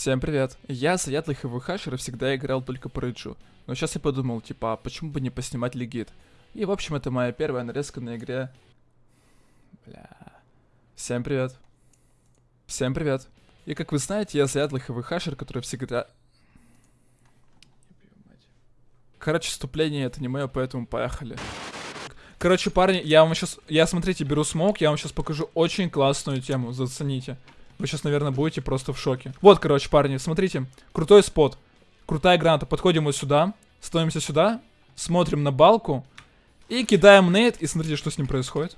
Всем привет. Я заядлый ХВХшер и всегда играл только по рейджу. Но сейчас я подумал, типа, а почему бы не поснимать легит? И, в общем, это моя первая нарезка на игре. Бля. Всем привет. Всем привет. И, как вы знаете, я заядлый ХВХшер, который всегда... Короче, вступление это не мое, поэтому поехали. Короче, парни, я вам сейчас... Я, смотрите, беру смог, я вам сейчас покажу очень классную тему, зацените. Вы сейчас, наверное, будете просто в шоке. Вот, короче, парни, смотрите. Крутой спот. Крутая граната. Подходим вот сюда. Становимся сюда. Смотрим на балку. И кидаем нейт. И смотрите, что с ним происходит.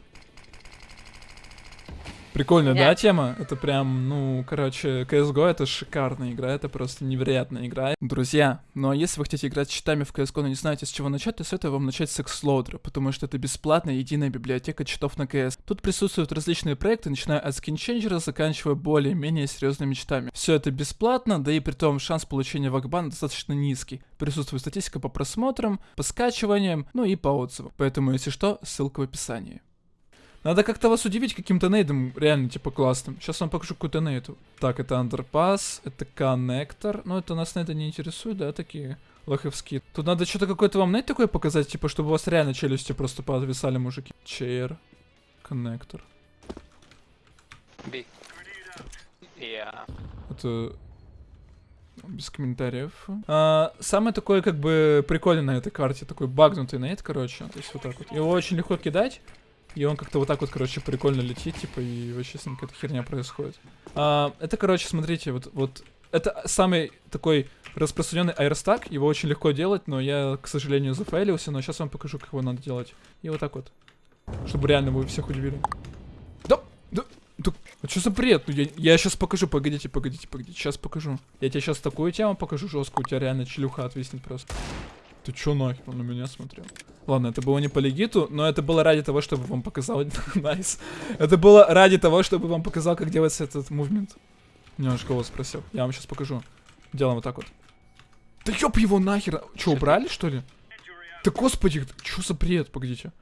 Прикольная, да, тема? Это прям, ну, короче, CSGO это шикарная игра, это просто невероятная игра. Друзья, ну а если вы хотите играть с читами в CSGO, но не знаете, с чего начать, то советую вам начать с Xloader, потому что это бесплатная единая библиотека читов на CS. Тут присутствуют различные проекты, начиная от скинченджера, заканчивая более-менее серьезными читами. Все это бесплатно, да и при том шанс получения вакбана достаточно низкий. Присутствует статистика по просмотрам, по скачиваниям, ну и по отзывам. Поэтому, если что, ссылка в описании. Надо как-то вас удивить каким-то нейдом, реально, типа, классным. Сейчас вам покажу какую-то нейду. Так, это андерпас, это коннектор. Ну, это нас нейда не интересует, да, такие лоховские. Тут надо что-то какой-то вам нейд такой показать, типа, чтобы у вас реально челюсти просто подвисали, мужики. Чейр, коннектор. Yeah. Это без комментариев. А, самое такое, как бы, прикольное на этой карте, такой багнутый нейт, короче. То есть вот так вот. Его очень легко кидать. И он как-то вот так вот, короче, прикольно летит, типа, и вообще с ним какая-то херня происходит. А, это, короче, смотрите, вот, вот, это самый такой распространенный аэростак, его очень легко делать, но я, к сожалению, зафейлился, но сейчас вам покажу, как его надо делать. И вот так вот, чтобы реально вы всех удивили. Да, да, да, а что за бред? Ну, я, я сейчас покажу, погодите, погодите, погодите, сейчас покажу. Я тебе сейчас такую тему покажу жесткую, у тебя реально челюха отвиснет просто. Ты чё нахер? Он на меня смотрел. Ладно, это было не по легиту, но это было ради того, чтобы вам показал... Nice. Это было ради того, чтобы вам показал, как делается этот movement. Немножко голос спросил. Я вам сейчас покажу. Делаем вот так вот. Да ёб его нахер. Чё, убрали, что ли? Да господи, чё за бред? Погодите.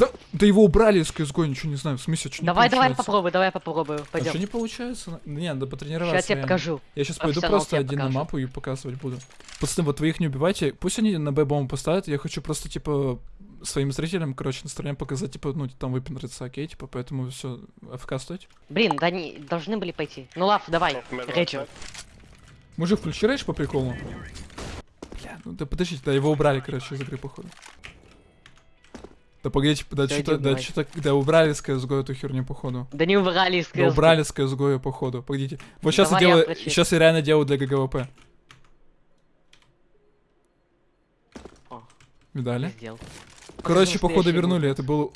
Да, да его убрали из CSGO, ничего не знаю. В смысле, что Давай, давай попробуй, давай попробую. А Пойдем. что не получается? Не, надо потренироваться. Сейчас я тебе покажу. Я сейчас пойду просто один на покажет. мапу и показывать буду. Пацаны, вот вы их не убивайте. Пусть они на Б-бомбу поставят. Я хочу просто, типа, своим зрителям, короче, на стороне показать, типа, ну, там выпендриться, окей, типа, поэтому все, АФК стойте. Блин, да не должны были пойти. Ну лав, давай. Рейджер. Мужик, включи рейдж по приколу. Бля, ну да подождите, да его убрали, короче, из игры, походу. Да погодите, да Всё, что-то, да что-то, да убрали с CSGO эту херню, походу. Да не убрали из Да CS:GO. убрали с CSGO, походу, погодите. Вот сейчас я Давай я делаю, прочитаю. сейчас я реально делаю для ГГВП. О. Видали? Сделал. Короче, Покажи походу вернули. Это был.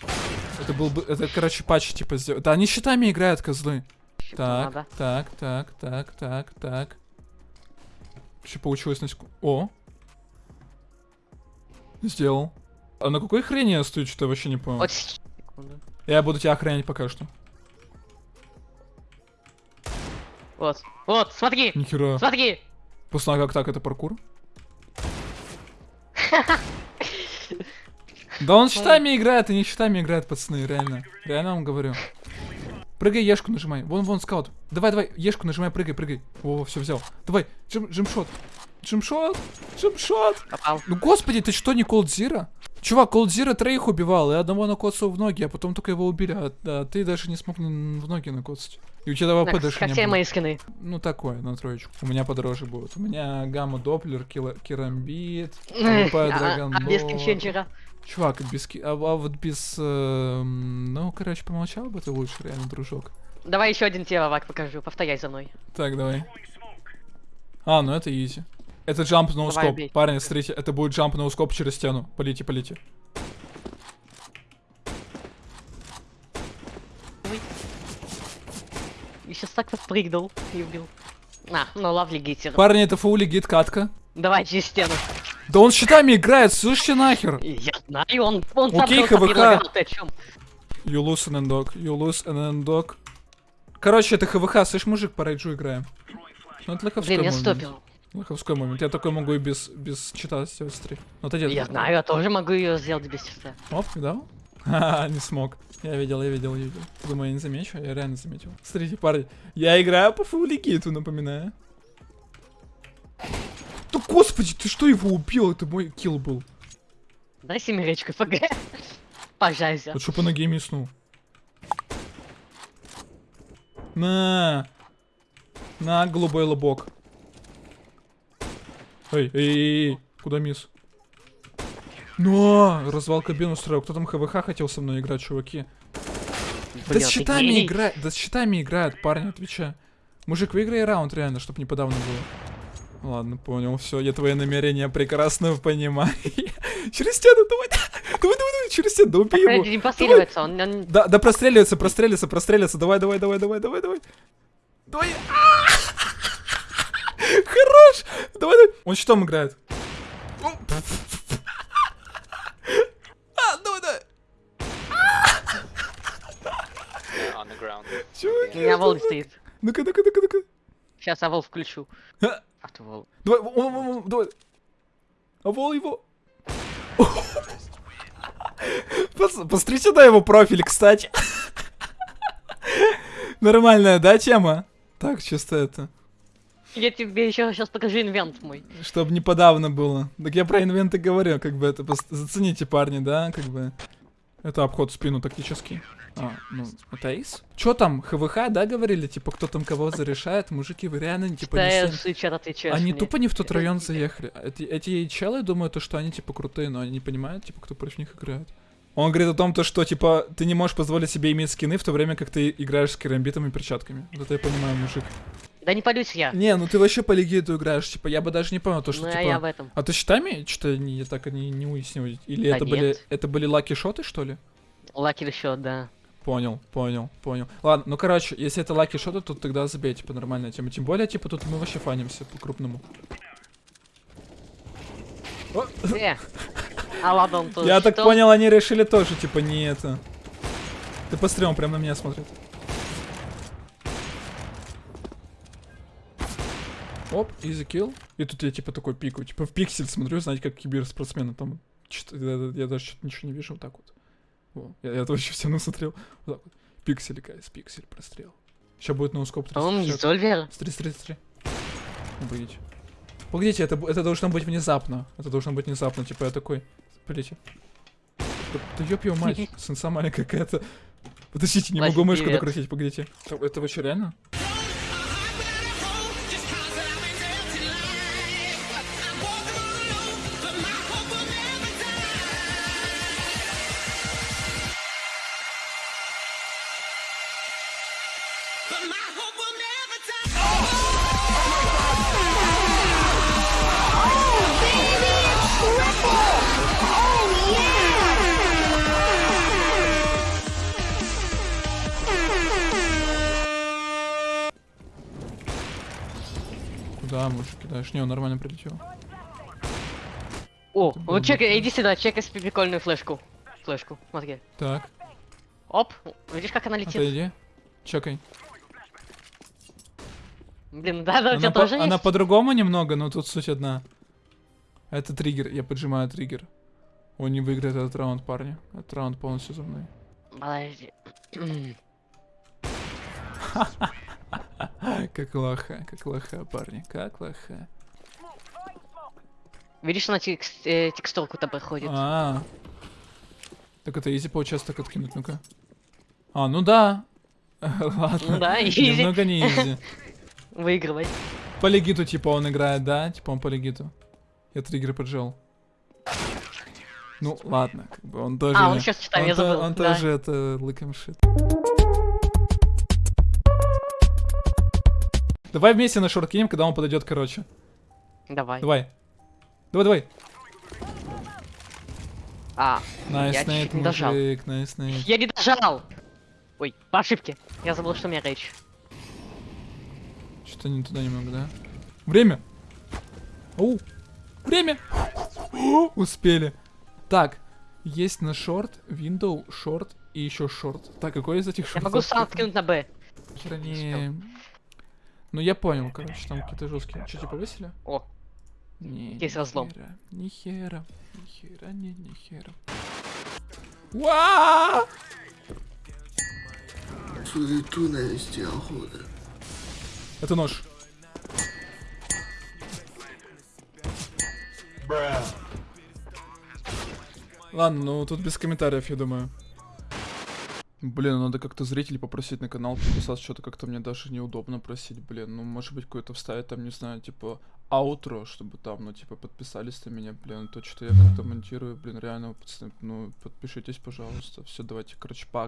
Это был бы. Это, короче, патч типа сделал. Да, они щитами играют, козлы. Так, надо. так, так, так, так, так. Что получилось на секунду? О! Сделал. А на какой хрени я стою, что-то я вообще не понял. Секунду. Я буду тебя охранять пока что. Вот. Вот, смотри! Нихера. Смотри! Пацаны, а как так? Это паркур? Да он щитами играет, и не щитами играет, пацаны, реально. Реально вам говорю. Прыгай, ешку нажимай. Вон, вон, скаут. Давай, давай, ешку нажимай, прыгай, прыгай. О, все взял. Давай, джим, джимшот. Джимшот, джимшот. Попал. Ну, господи, ты что, не Zero? Чувак, Cold Zero троих убивал, и одного накоцал в ноги, а потом только его убили, а, а ты даже не смог в ноги накоцать. И у тебя ВП Так, даже как не все было. мои скины. Ну, такое, на троечку. У меня подороже будет. У меня гамма доплер, керамбит, Эх, ВП а- а драгонбол. без кинченчера. Чувак, без ки- а, а вот без... эм, ну, короче, помолчал бы ты лучше, реально, дружок. Давай еще один тебе, Вак, покажу. Повторяй за мной. Так, давай. А, ну это изи. Это джамп на Давай, ускоп. бей. Парни, смотрите, это будет джамп на ускоп через стену. Полите, полите. И сейчас так подпрыгнул и убил. На, ну лавли гитер. Парни, это фаули гид катка. Давай через стену. Да он щитами играет, слышите нахер? Я знаю, он, он сам Окей, просто ХВХ. ты о чем? You lose an endog, you lose an endog. Короче, это ХВХ, слышь, мужик, по рейджу играем. Ну, это Блин, я стопил. Лоховской момент. Я такой могу и без, без чита сделать стрим. Ну, отойди. Я знаю, я тоже могу ее сделать без числа. Оп, видал? Ха, не смог. Я видел, я видел, я видел. Думаю, я не замечу? Я реально заметил. Смотрите, парни, я играю по фуллигиту, напоминаю. господи, ты что его убил? Это мой килл был. Дай семеречку ФГ. Пожалуйста. Вот чтоб по ноге миснул. На. На, голубой лобок. Эй, эй, эй, эй, куда мисс? Ну, развал кабину устроил. Кто там ХВХ хотел со мной играть, чуваки? Да с щитами играет, да с щитами играет, парни, отвечаю. Мужик, выиграй раунд, реально, чтоб не подавно было. Ладно, понял, все, я твои намерения прекрасно понимаю. Через стену, давай, давай, давай, давай, через стену, да убей его. Не постреливается, он... он- Да, да простреливается, простреливается, простреливается. Давай, давай, давай, давай, давай, давай. Давай. А! Хорош. Давай, давай. Он щитом играет. А, давай, давай. Ground. У Чуваки. меня волн стоит. Ну-ка, ну-ка, ну-ка, ну-ка. Сейчас я вол включу. А, Автовол. Давай, он, он, он, давай. А вол его. Пос- Посмотрите на его профиль, кстати. Нормальная, да, тема? Так, чисто это. Я тебе еще сейчас покажу инвент мой. Чтобы не подавно было. Так я про инвенты говорю, как бы это зацените, парни, да, как бы. Это обход в спину тактический. А, ну, это эйс? Чё там, ХВХ, да, говорили? Типа, кто там кого зарешает? Мужики, вы реально, типа, не Да, всем- чат отвечаешь Они мне. тупо не в тот район заехали. Эти, эти челы думают, то, что они, типа, крутые, но они не понимают, типа, кто против них играет. Он говорит о том, то, что, типа, ты не можешь позволить себе иметь скины в то время, как ты играешь с керамбитом и перчатками. Вот это я понимаю, мужик. Да не палюсь я. Не, ну ты вообще по легиту играешь, типа, я бы даже не понял, то, что, Ну, а типа... я в этом. А ты щитами что-то не, я так и не, не уяснил? Или Да это были нет. это были лаки-шоты, что ли? Лаки счет, да. Понял, понял, понял. Ладно, ну короче, если это лаки-шоты, то тогда забей, типа, нормальная тема. Тем более, типа, тут мы вообще фанимся по-крупному. Э. А ладно, он Я так понял, они решили тоже, типа, не это. Ты посмотри, он прям на меня смотрит. Оп, easy kill. И тут я типа такой пикаю. Типа в пиксель смотрю, знаете, как киберспортсмены там. я, я даже что-то ничего не вижу, вот так вот. Во, я, я вообще все насмотрел. Вот так вот. Пиксель, guys, пиксель, прострел. Сейчас будет no-scope По-моему, не 360. Зольвер. Смотри, смотри, смотри. Ну, Погодите. Это, это должно быть внезапно. Это должно быть внезапно. Типа я такой. Погодите. Да, да ёб его мать, сенса маленькая какая-то. Подождите, не могу мышку докрутить, погодите. Это, что, реально? Куда мужик кидаешь? Не, он нормально прилетел. О, вот бы- иди сюда, чекай прикольную флешку. Флешку, смотри. Так, Оп, видишь, как она летит? отойди. Чекай. Блин, да, да, у тебя по- тоже она по-другому немного, но тут суть одна. Это триггер, я поджимаю триггер. Он не выиграет этот раунд, парни. Этот раунд полностью за мной. Подожди. Как лоха, как лоха, парни, как лоха. Видишь, она текст, э, текстурку-то проходит. А, так это изи получается так откинуть, ну-ка. А, ну да. Ладно. Ну да, изи. Немного не изи. Выигрывай. По легиту, типа, он играет, да? Типа, он по легиту. Я триггер поджал. Ну, ладно, как бы он тоже... А, он сейчас читает, я забыл. он да. тоже это лыком шит. Давай вместе на шорт кинем, когда он подойдет, короче. Давай. Давай. Давай, давай. А, Найс, Я чуть не дожал. мужик, найс, Нейт. я не дожал! Ой, по ошибке. Я забыл, что у меня рейдж. Что-то не туда немного, да? Время! Оу! Время! Успели. Так, есть на шорт, window, шорт и еще шорт. Так, какой из этих Я шортов? могу сам скинуть на Б. Хера не- ну я понял, короче, там какие-то жесткие. Что, типа высели? О. Не, Есть разлом. Ни хера, ни хера, не, ни хера. Уа! Суету навести охота. Это нож. Ладно, ну тут без комментариев, я думаю. Блин, надо как-то зрителей попросить на канал подписаться, что-то как-то мне даже неудобно просить, блин. Ну, может быть, какое-то вставить там, не знаю, типа, аутро, чтобы там, ну, типа, подписались на меня, блин, то, что я как-то монтирую, блин, реально, пацаны, ну, подпишитесь, пожалуйста. Все, давайте, короче, пока.